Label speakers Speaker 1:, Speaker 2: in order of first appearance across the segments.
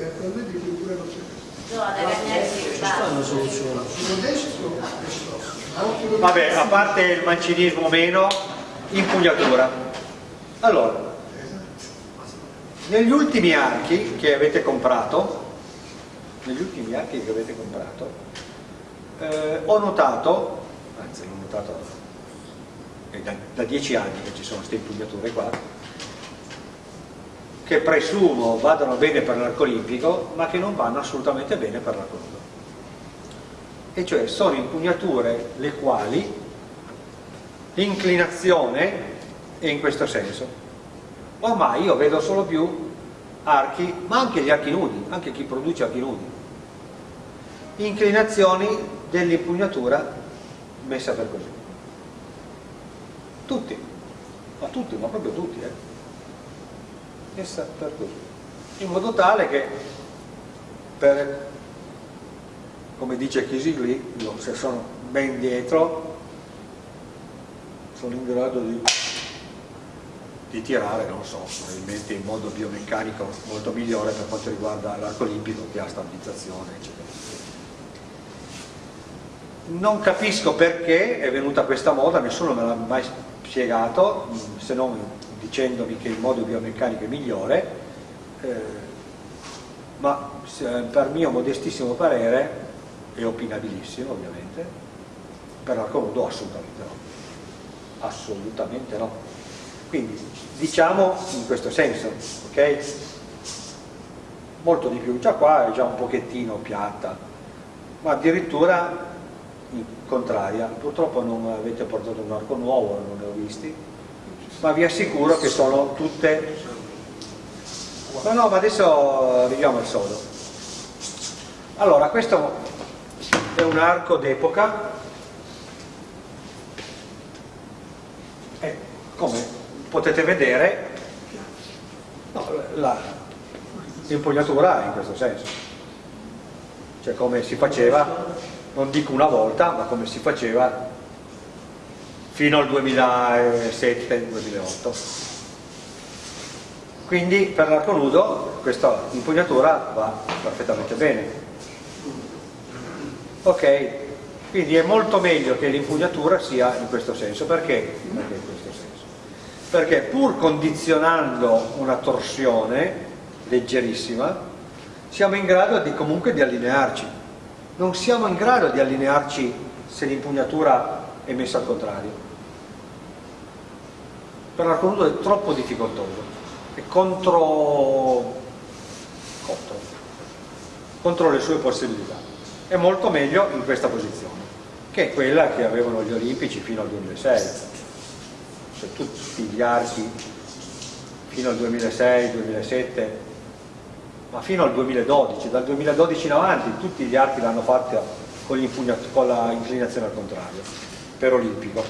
Speaker 1: e attualmente qui pure non c'è.
Speaker 2: No,
Speaker 3: stanno soluzioni.
Speaker 1: Sono.
Speaker 4: Vabbè, a parte il mancinismo meno, impugnatura. Allora, negli ultimi archi che avete comprato, negli ultimi archi che avete comprato, eh, ho notato, anzi l'ho notato è da, da dieci anni che ci sono queste impugnature qua, che presumo vadano bene per l'arco olimpico, ma che non vanno assolutamente bene per l'arco nudo. E cioè sono impugnature le quali l'inclinazione è in questo senso. Ormai io vedo solo più archi, ma anche gli archi nudi, anche chi produce archi nudi. Inclinazioni dell'impugnatura messa per così. Tutti, ma tutti, ma proprio tutti, eh? Per così. In modo tale che per, come dice Chisigli, se sono ben dietro sono in grado di, di tirare, non so, probabilmente in modo biomeccanico molto migliore per quanto riguarda l'arco olimpico che ha stabilizzazione, eccetera. Non capisco perché è venuta questa moda, nessuno me l'ha mai spiegato, se non dicendomi che il modo biomeccanico è migliore, eh, ma per mio modestissimo parere, e opinabilissimo ovviamente, per l'arco nudo assolutamente no. Assolutamente no. Quindi diciamo in questo senso ok? Molto di più. Già qua è già un pochettino piatta ma addirittura contraria. Purtroppo non avete portato un arco nuovo non ne ho visti ma vi assicuro che sono tutte no no ma adesso arriviamo al sodo. Allora questo è un arco d'epoca. Come potete vedere no, l'impugnatura in questo senso. Cioè come si faceva non dico una volta ma come si faceva fino al 2007-2008 quindi per l'arco nudo questa impugnatura va perfettamente bene. Ok quindi è molto meglio che l'impugnatura sia in questo senso. Perché? perché in questo senso. Perché pur condizionando una torsione leggerissima siamo in grado di, comunque di allinearci. Non siamo in grado di allinearci se l'impugnatura è messa al contrario per l'arco nudo è troppo difficoltoso. È contro, contro contro le sue possibilità. È molto meglio in questa posizione che è quella che avevano gli olimpici fino al 2006 cioè tutti gli archi fino al 2006-2007 ma fino al 2012 dal 2012 in avanti tutti gli archi l'hanno fatto con, con la inclinazione al contrario per olimpico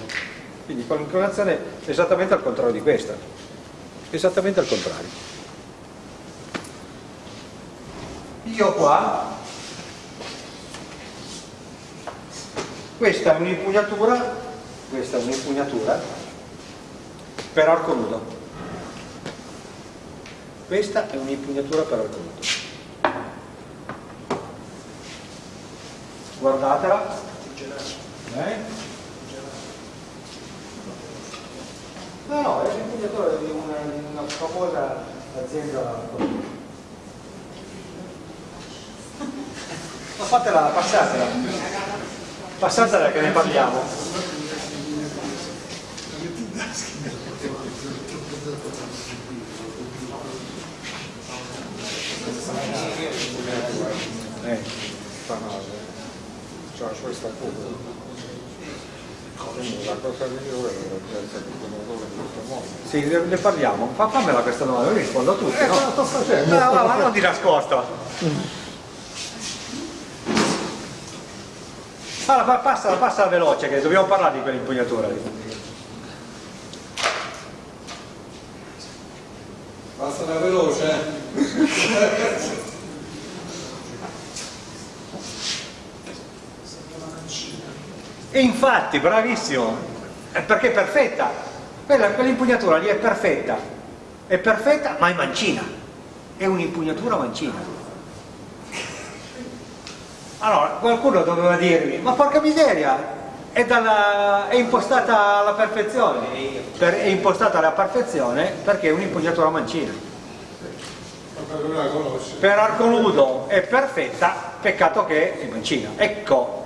Speaker 4: quindi con l'inclinazione esattamente al contrario di questa. Esattamente al contrario. Io qua. Questa è un'impugnatura questa è un'impugnatura per arco nudo. Questa è un'impugnatura per arco nudo. Guardatela. Eh? No no è l'impugnatura di una, una famosa azienda ma fatela, passatela passatela che ne parliamo Eh. Fanale. Cioè questa curva. La cosa migliore è la di pomodoro in questo modo. Sì, ne, parliamo. Fa, fammela questa domanda, io rispondo a tutti. Eh, no? sto facendo. No, no, ma non di nascosto. Allora, passa, passa veloce che dobbiamo parlare di quell'impugnatura lì.
Speaker 5: Passa veloce.
Speaker 4: E infatti, bravissimo, perché è perfetta, quell'impugnatura lì è perfetta, è perfetta ma è mancina, è un'impugnatura mancina. Allora, qualcuno doveva dirmi, ma porca miseria, è, dalla, è impostata alla perfezione. Per- è impostata alla perfezione perché è un'impugnatura mancina. Per arco nudo è perfetta, peccato che è mancina. Ecco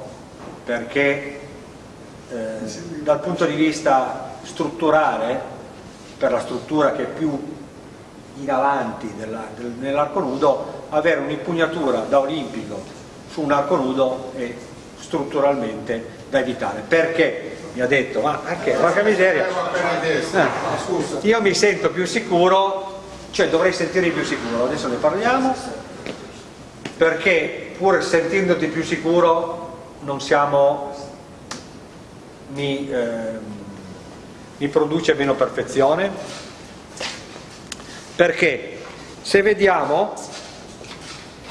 Speaker 4: perché eh, dal punto di vista strutturale, per la struttura che è più in avanti del- nell'arco nudo, avere un'impugnatura da olimpico su un arco nudo è strutturalmente da evitare. Perché? Mi ha detto, ma anche, porca miseria. Eh.
Speaker 5: Scusa.
Speaker 4: io mi sento più sicuro, cioè dovrei sentirmi più sicuro, adesso ne parliamo, perché pur sentendoti più sicuro non siamo, mi, ehm, mi produce meno perfezione, perché se vediamo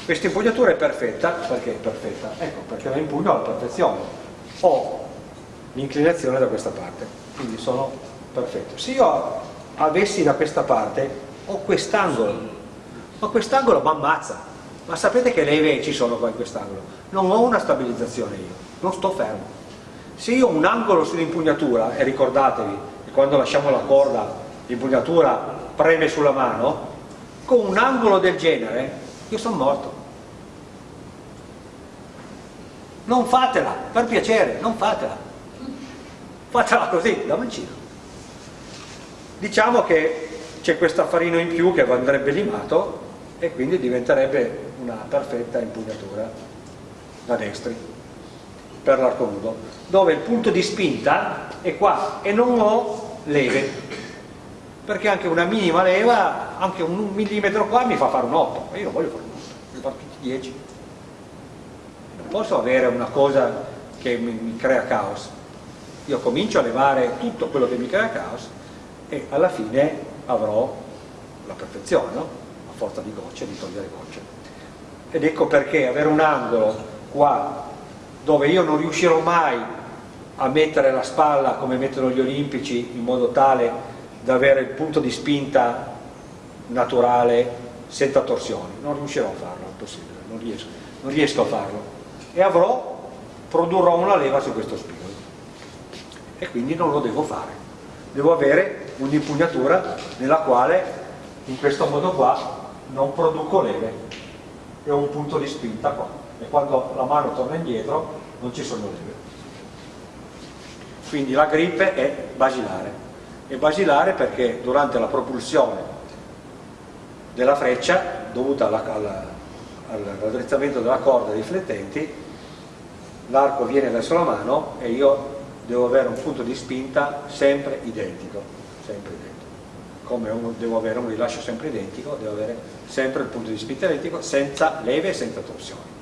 Speaker 4: questa impugnatura è perfetta, perché è perfetta? Ecco, perché la impugno alla perfezione, ho l'inclinazione da questa parte, quindi sono perfetto. Se io avessi da questa parte, ho quest'angolo, ma quest'angolo mi ammazza, ma sapete che leve ci sono qua in quest'angolo? Non ho una stabilizzazione io, non sto fermo. Se io ho un angolo sull'impugnatura, e ricordatevi che quando lasciamo la corda l'impugnatura preme sulla mano, con un angolo del genere io sono morto. Non fatela, per piacere, non fatela. Fatela così, da mancino. Diciamo che c'è questo affarino in più che andrebbe limato e quindi diventerebbe una perfetta impugnatura da destri per l'arco nudo, dove il punto di spinta è qua e non ho leve, perché anche una minima leva, anche un millimetro qua mi fa fare un 8, ma io non voglio fare un 8, voglio fare tutti 10. Non posso avere una cosa che mi, mi crea caos. Io comincio a levare tutto quello che mi crea caos e alla fine avrò la perfezione, no? a forza di gocce, di togliere gocce. Ed ecco perché avere un angolo qua dove io non riuscirò mai a mettere la spalla come mettono gli olimpici in modo tale da avere il punto di spinta naturale senza torsioni, non riuscirò a farlo, è impossibile, non riesco, non riesco a farlo. E avrò, produrrò una leva su questo spigolo. E quindi non lo devo fare, devo avere un'impugnatura nella quale in questo modo qua non produco leve. E ho un punto di spinta qua e quando la mano torna indietro non ci sono leve. Quindi la grip è basilare. È basilare perché durante la propulsione della freccia, dovuta alla- della corda dei flettenti, l'arco viene verso la mano e io devo avere un punto di spinta sempre identico, sempre identico. Come un- devo avere un rilascio sempre identico, devo avere sempre il punto di spinta identico, senza leve e senza torsioni.